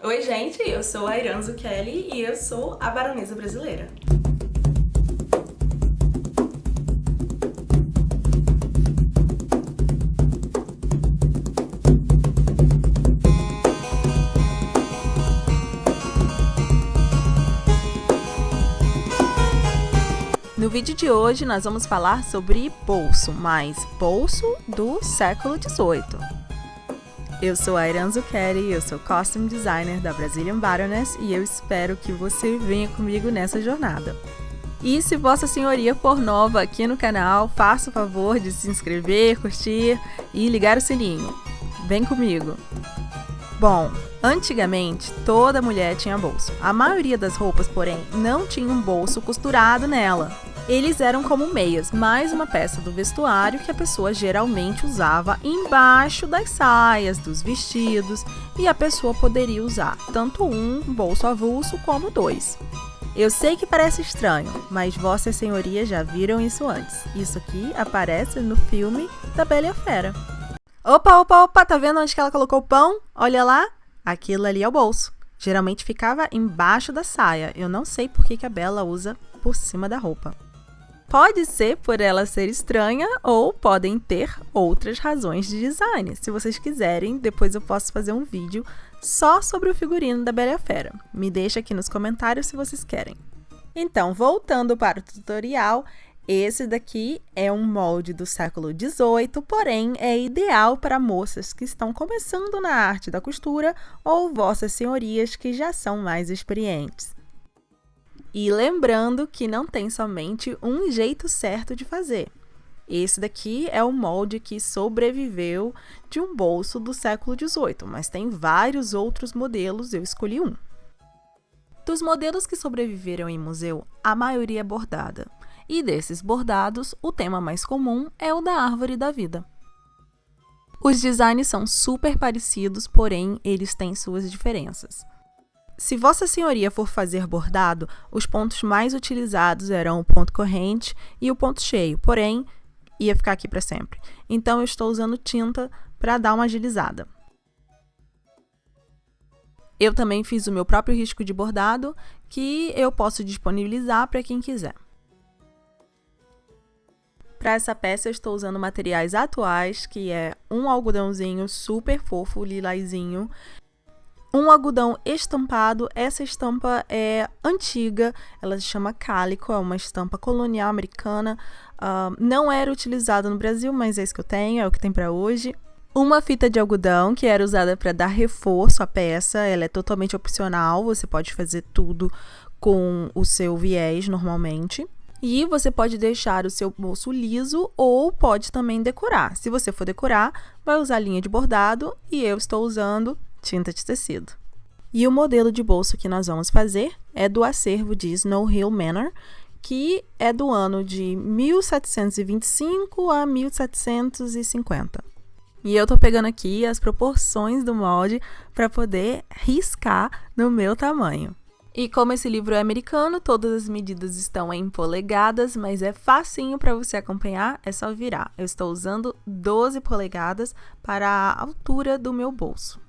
Oi gente, eu sou a Iranzo Kelly e eu sou a baronesa brasileira. No vídeo de hoje nós vamos falar sobre bolso, mas bolso do século XVIII. Eu sou a Kelly, eu sou Costume Designer da Brazilian Baroness e eu espero que você venha comigo nessa jornada. E se Vossa Senhoria for nova aqui no canal, faça o favor de se inscrever, curtir e ligar o sininho. Vem comigo! Bom, antigamente toda mulher tinha bolso. A maioria das roupas, porém, não tinha um bolso costurado nela. Eles eram como meias, mais uma peça do vestuário que a pessoa geralmente usava embaixo das saias, dos vestidos, e a pessoa poderia usar tanto um bolso avulso como dois. Eu sei que parece estranho, mas Vossa Senhoria já viram isso antes. Isso aqui aparece no filme da Bela e a Fera. Opa, opa, opa, tá vendo onde que ela colocou o pão? Olha lá, aquilo ali é o bolso. Geralmente ficava embaixo da saia. Eu não sei por que, que a Bela usa por cima da roupa. Pode ser por ela ser estranha ou podem ter outras razões de design. Se vocês quiserem, depois eu posso fazer um vídeo só sobre o figurino da Bela Fera. Me deixa aqui nos comentários se vocês querem. Então, voltando para o tutorial, esse daqui é um molde do século XVIII, porém é ideal para moças que estão começando na arte da costura ou vossas senhorias que já são mais experientes. E lembrando que não tem somente um jeito certo de fazer. Esse daqui é o molde que sobreviveu de um bolso do século XVIII, mas tem vários outros modelos, eu escolhi um. Dos modelos que sobreviveram em museu, a maioria é bordada. E desses bordados, o tema mais comum é o da árvore da vida. Os designs são super parecidos, porém eles têm suas diferenças. Se Vossa Senhoria for fazer bordado, os pontos mais utilizados eram o ponto corrente e o ponto cheio, porém, ia ficar aqui para sempre. Então, eu estou usando tinta para dar uma agilizada. Eu também fiz o meu próprio risco de bordado, que eu posso disponibilizar para quem quiser. Para essa peça eu estou usando materiais atuais, que é um algodãozinho super fofo, lilazinho, um algodão estampado, essa estampa é antiga, ela se chama cálico, é uma estampa colonial americana, uh, não era utilizada no Brasil, mas é isso que eu tenho, é o que tem para hoje. Uma fita de algodão que era usada para dar reforço à peça, ela é totalmente opcional, você pode fazer tudo com o seu viés normalmente. E você pode deixar o seu bolso liso ou pode também decorar. Se você for decorar, vai usar linha de bordado e eu estou usando tinta de tecido. E o modelo de bolso que nós vamos fazer é do acervo de Snow Hill Manor, que é do ano de 1725 a 1750. E eu tô pegando aqui as proporções do molde para poder riscar no meu tamanho. E como esse livro é americano, todas as medidas estão em polegadas, mas é facinho para você acompanhar, é só virar. Eu estou usando 12 polegadas para a altura do meu bolso.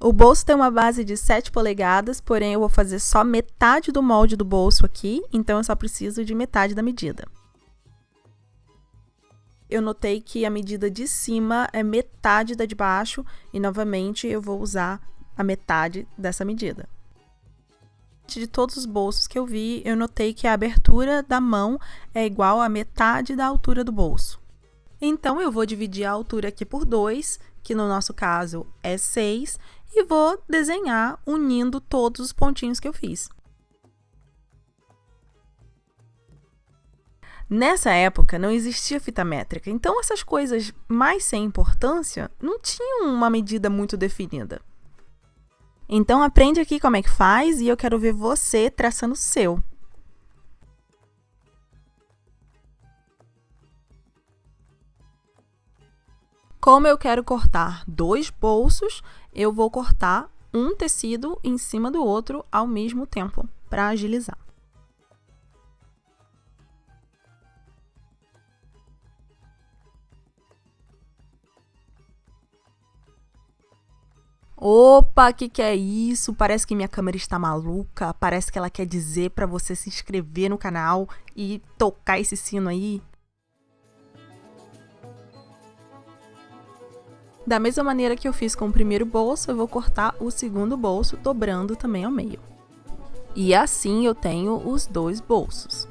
O bolso tem uma base de 7 polegadas, porém eu vou fazer só metade do molde do bolso aqui, então eu só preciso de metade da medida. Eu notei que a medida de cima é metade da de baixo e novamente eu vou usar a metade dessa medida de todos os bolsos que eu vi, eu notei que a abertura da mão é igual a metade da altura do bolso. Então, eu vou dividir a altura aqui por 2, que no nosso caso é 6, e vou desenhar unindo todos os pontinhos que eu fiz. Nessa época não existia fita métrica, então essas coisas mais sem importância não tinham uma medida muito definida. Então aprende aqui como é que faz e eu quero ver você traçando o seu. Como eu quero cortar dois bolsos, eu vou cortar um tecido em cima do outro ao mesmo tempo, para agilizar. Opa, que que é isso? Parece que minha câmera está maluca. Parece que ela quer dizer para você se inscrever no canal e tocar esse sino aí. Da mesma maneira que eu fiz com o primeiro bolso, eu vou cortar o segundo bolso, dobrando também ao meio. E assim eu tenho os dois bolsos.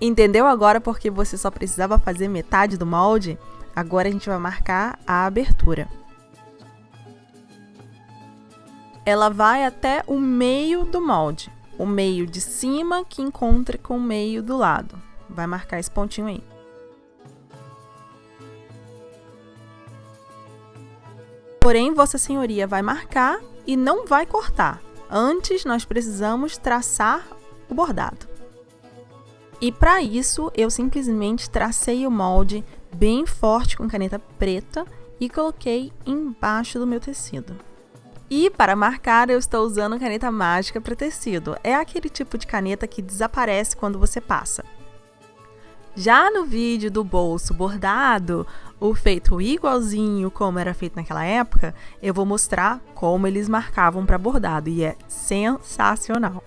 Entendeu agora porque você só precisava fazer metade do molde? Agora a gente vai marcar a abertura ela vai até o meio do molde, o meio de cima que encontra com o meio do lado. Vai marcar esse pontinho aí. Porém, Vossa Senhoria vai marcar e não vai cortar. Antes, nós precisamos traçar o bordado. E para isso, eu simplesmente tracei o molde bem forte com caneta preta e coloquei embaixo do meu tecido. E para marcar, eu estou usando caneta mágica para tecido. É aquele tipo de caneta que desaparece quando você passa. Já no vídeo do bolso bordado, o feito igualzinho como era feito naquela época, eu vou mostrar como eles marcavam para bordado e é sensacional.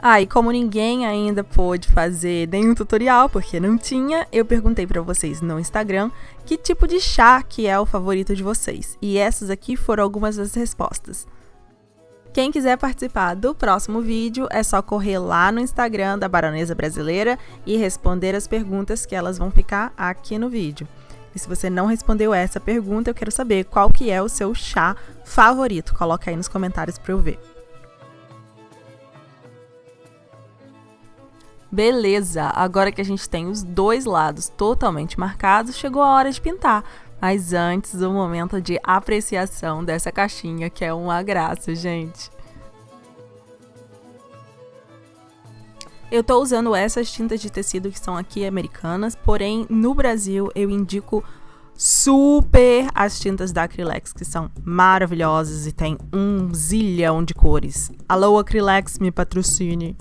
Ah, e como ninguém ainda pôde fazer nenhum tutorial, porque não tinha, eu perguntei para vocês no Instagram que tipo de chá que é o favorito de vocês. E essas aqui foram algumas das respostas. Quem quiser participar do próximo vídeo, é só correr lá no Instagram da Baronesa Brasileira e responder as perguntas que elas vão ficar aqui no vídeo. E se você não respondeu essa pergunta, eu quero saber qual que é o seu chá favorito. Coloca aí nos comentários para eu ver. Beleza, agora que a gente tem os dois lados totalmente marcados, chegou a hora de pintar. Mas antes, o um momento de apreciação dessa caixinha, que é uma graça, gente. Eu tô usando essas tintas de tecido que são aqui americanas, porém no Brasil eu indico super as tintas da Acrylex, que são maravilhosas e tem um zilhão de cores. Alô Acrylex, me patrocine!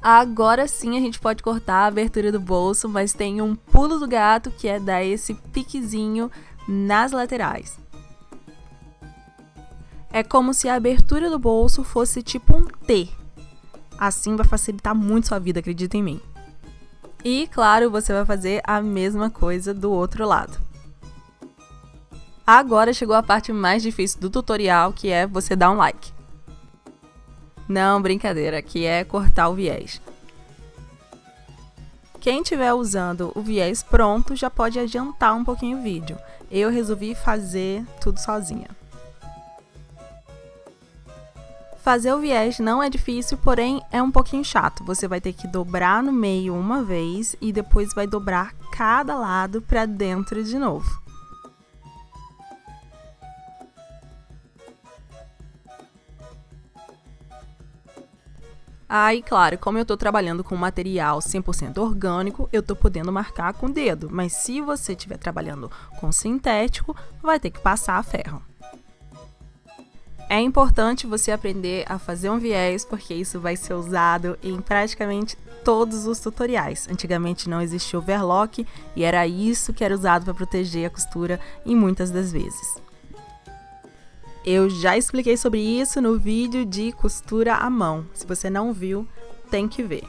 Agora sim a gente pode cortar a abertura do bolso, mas tem um pulo do gato que é dar esse piquezinho nas laterais. É como se a abertura do bolso fosse tipo um T. Assim vai facilitar muito sua vida, acredita em mim. E, claro, você vai fazer a mesma coisa do outro lado. Agora chegou a parte mais difícil do tutorial, que é você dar um like. Não, brincadeira, que é cortar o viés. Quem estiver usando o viés pronto já pode adiantar um pouquinho o vídeo. Eu resolvi fazer tudo sozinha. Fazer o viés não é difícil, porém é um pouquinho chato. Você vai ter que dobrar no meio uma vez e depois vai dobrar cada lado para dentro de novo. Aí, claro, como eu estou trabalhando com material 100% orgânico, eu estou podendo marcar com o dedo, mas se você estiver trabalhando com sintético, vai ter que passar a ferro. É importante você aprender a fazer um viés, porque isso vai ser usado em praticamente todos os tutoriais. Antigamente não existia overlock e era isso que era usado para proteger a costura em muitas das vezes. Eu já expliquei sobre isso no vídeo de costura à mão. Se você não viu, tem que ver.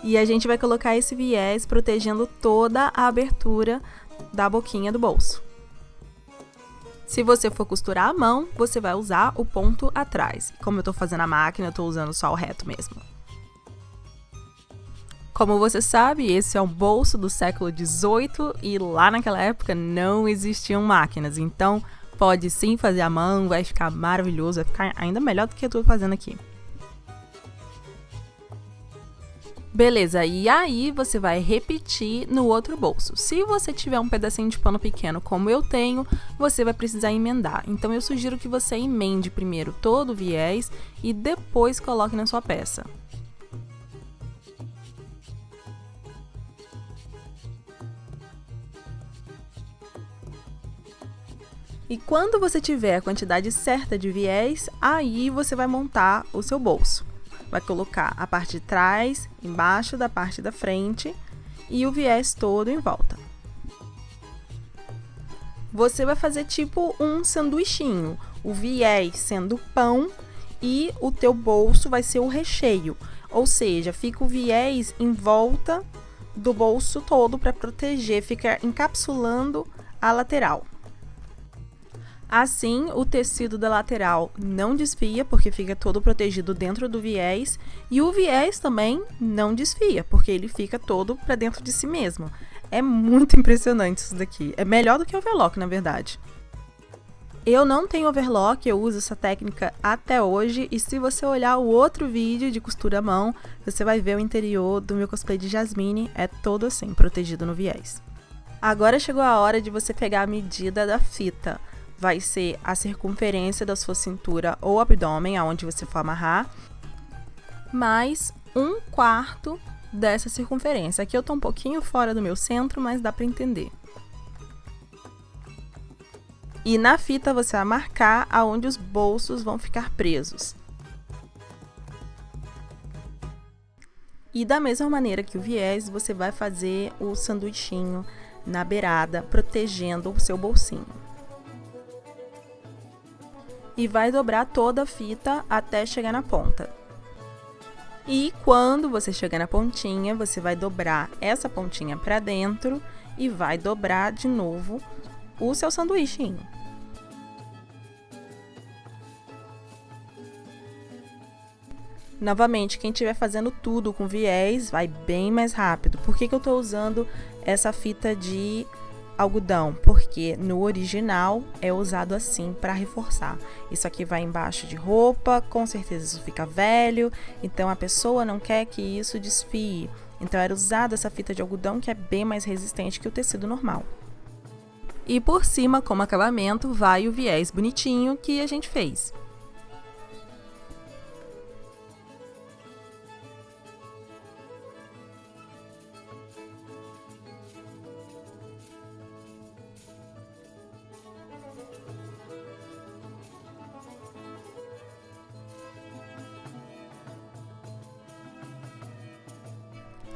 E a gente vai colocar esse viés protegendo toda a abertura da boquinha do bolso. Se você for costurar à mão, você vai usar o ponto atrás. Como eu tô fazendo a máquina, eu tô usando só o reto mesmo. Como você sabe, esse é um bolso do século XVIII e lá naquela época não existiam máquinas, então pode sim fazer à mão, vai ficar maravilhoso, vai ficar ainda melhor do que eu tô fazendo aqui. Beleza, e aí você vai repetir no outro bolso. Se você tiver um pedacinho de pano pequeno como eu tenho, você vai precisar emendar. Então eu sugiro que você emende primeiro todo o viés e depois coloque na sua peça. E quando você tiver a quantidade certa de viés, aí você vai montar o seu bolso vai colocar a parte de trás embaixo da parte da frente e o viés todo em volta. Você vai fazer tipo um sanduichinho, o viés sendo pão e o teu bolso vai ser o recheio, ou seja, fica o viés em volta do bolso todo para proteger, fica encapsulando a lateral. Assim, o tecido da lateral não desfia, porque fica todo protegido dentro do viés, e o viés também não desfia, porque ele fica todo para dentro de si mesmo. É muito impressionante isso daqui. É melhor do que o overlock, na verdade. Eu não tenho overlock, eu uso essa técnica até hoje, e se você olhar o outro vídeo de costura à mão, você vai ver o interior do meu cosplay de Jasmine, é todo assim, protegido no viés. Agora chegou a hora de você pegar a medida da fita vai ser a circunferência da sua cintura ou abdômen, aonde você for amarrar, mais um quarto dessa circunferência. Aqui eu tô um pouquinho fora do meu centro, mas dá para entender. E na fita você vai marcar aonde os bolsos vão ficar presos. E da mesma maneira que o viés, você vai fazer o sanduichinho na beirada, protegendo o seu bolsinho e vai dobrar toda a fita até chegar na ponta. E quando você chegar na pontinha, você vai dobrar essa pontinha para dentro e vai dobrar de novo o seu sanduíchinho. Novamente, quem estiver fazendo tudo com viés, vai bem mais rápido. Por que, que eu estou usando essa fita de algodão, porque no original é usado assim para reforçar. Isso aqui vai embaixo de roupa, com certeza isso fica velho, então a pessoa não quer que isso desfie. Então era usada essa fita de algodão que é bem mais resistente que o tecido normal. E por cima, como acabamento, vai o viés bonitinho que a gente fez.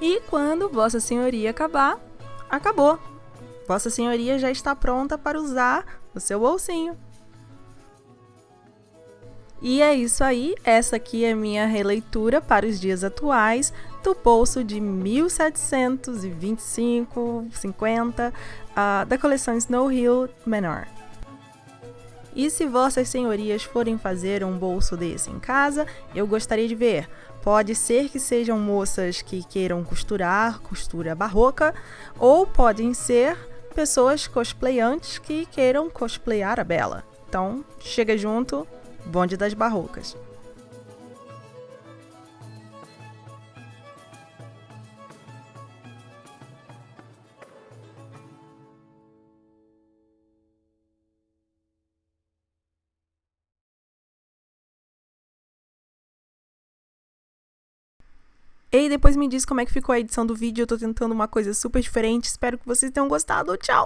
E quando Vossa Senhoria acabar, acabou. Vossa Senhoria já está pronta para usar o seu bolsinho. E é isso aí, essa aqui é minha releitura para os dias atuais do bolso de 1725, 50 uh, da coleção Snow Hill Menor. E se vossas senhorias forem fazer um bolso desse em casa, eu gostaria de ver. Pode ser que sejam moças que queiram costurar, costura barroca, ou podem ser pessoas cosplayantes que queiram cosplayar a Bela. Então, chega junto, bonde das barrocas. E depois me diz como é que ficou a edição do vídeo. Eu tô tentando uma coisa super diferente. Espero que vocês tenham gostado. Tchau!